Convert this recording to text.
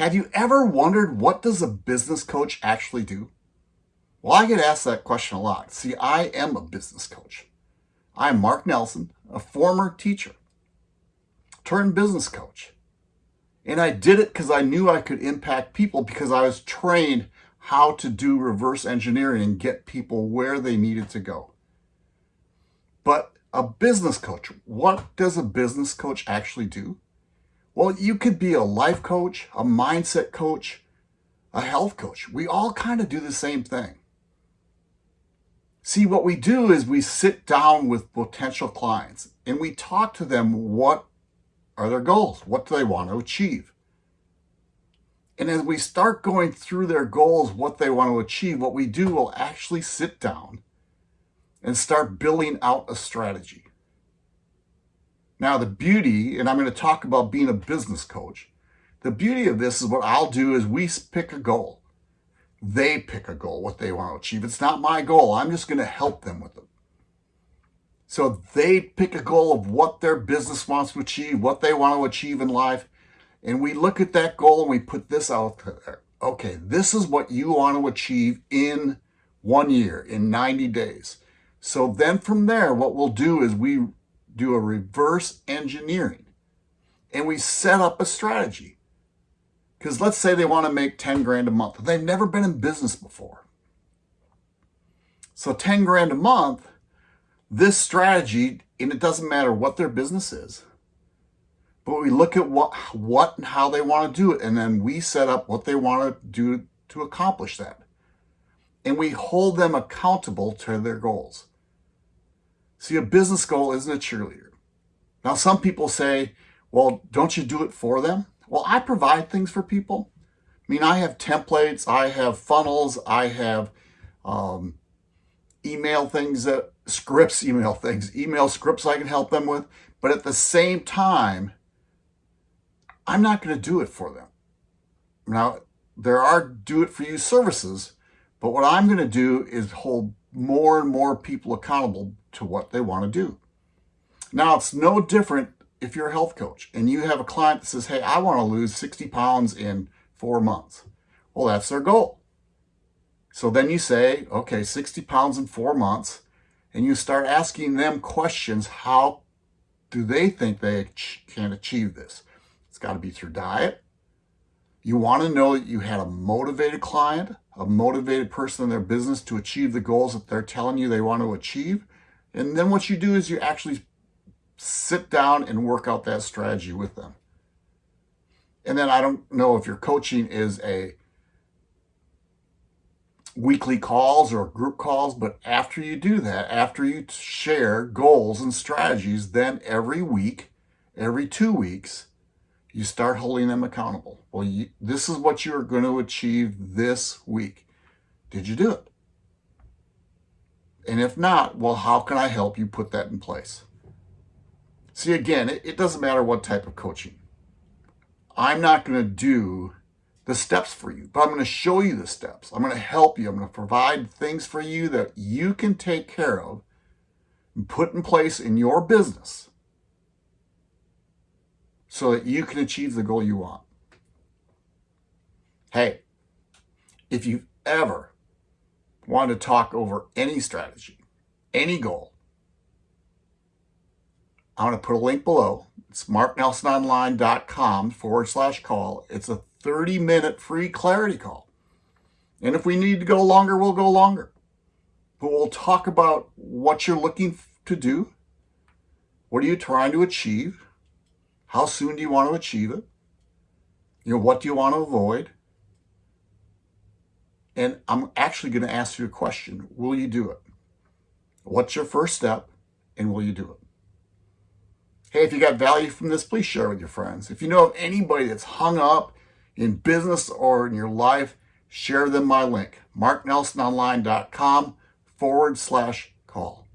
Have you ever wondered what does a business coach actually do? Well, I get asked that question a lot. See, I am a business coach. I'm Mark Nelson, a former teacher turned business coach. And I did it because I knew I could impact people because I was trained how to do reverse engineering and get people where they needed to go. But a business coach, what does a business coach actually do? Well, you could be a life coach, a mindset coach, a health coach. We all kind of do the same thing. See, what we do is we sit down with potential clients and we talk to them what are their goals? What do they want to achieve? And as we start going through their goals, what they want to achieve, what we do will actually sit down and start building out a strategy. Now, the beauty, and I'm going to talk about being a business coach, the beauty of this is what I'll do is we pick a goal. They pick a goal, what they want to achieve. It's not my goal. I'm just going to help them with it. So they pick a goal of what their business wants to achieve, what they want to achieve in life. And we look at that goal and we put this out there. Okay, this is what you want to achieve in one year, in 90 days. So then from there, what we'll do is we do a reverse engineering and we set up a strategy. Because let's say they want to make 10 grand a month. They've never been in business before. So 10 grand a month, this strategy, and it doesn't matter what their business is, but we look at what, what and how they want to do it, and then we set up what they want to do to accomplish that. And we hold them accountable to their goals. See, a business goal isn't a cheerleader. Now, some people say, well, don't you do it for them? Well, I provide things for people. I mean, I have templates, I have funnels, I have um, email things that scripts, email things, email scripts I can help them with. But at the same time, I'm not going to do it for them. Now, there are do it for you services, but what I'm going to do is hold more and more people accountable to what they want to do. Now, it's no different if you're a health coach and you have a client that says, hey, I want to lose 60 pounds in four months. Well, that's their goal. So then you say, okay, 60 pounds in four months and you start asking them questions. How do they think they can achieve this? It's got to be through diet. You want to know that you had a motivated client, a motivated person in their business to achieve the goals that they're telling you they want to achieve. And then what you do is you actually sit down and work out that strategy with them. And then I don't know if your coaching is a weekly calls or group calls, but after you do that, after you share goals and strategies, then every week, every two weeks, you start holding them accountable. Well, you, this is what you're going to achieve this week. Did you do it? And if not, well, how can I help you put that in place? See, again, it, it doesn't matter what type of coaching. I'm not going to do the steps for you, but I'm going to show you the steps. I'm going to help you. I'm going to provide things for you that you can take care of and put in place in your business so that you can achieve the goal you want. Hey, if you've ever wanted to talk over any strategy, any goal, I'm going to put a link below. It's marknelsononline.com forward slash call. It's a 30 minute free clarity call. And if we need to go longer, we'll go longer. But we'll talk about what you're looking to do. What are you trying to achieve? How soon do you want to achieve it? You know, what do you want to avoid? And I'm actually going to ask you a question. Will you do it? What's your first step? And will you do it? Hey, if you got value from this, please share with your friends. If you know of anybody that's hung up in business or in your life, share them my link, marknelsononline.com forward slash call.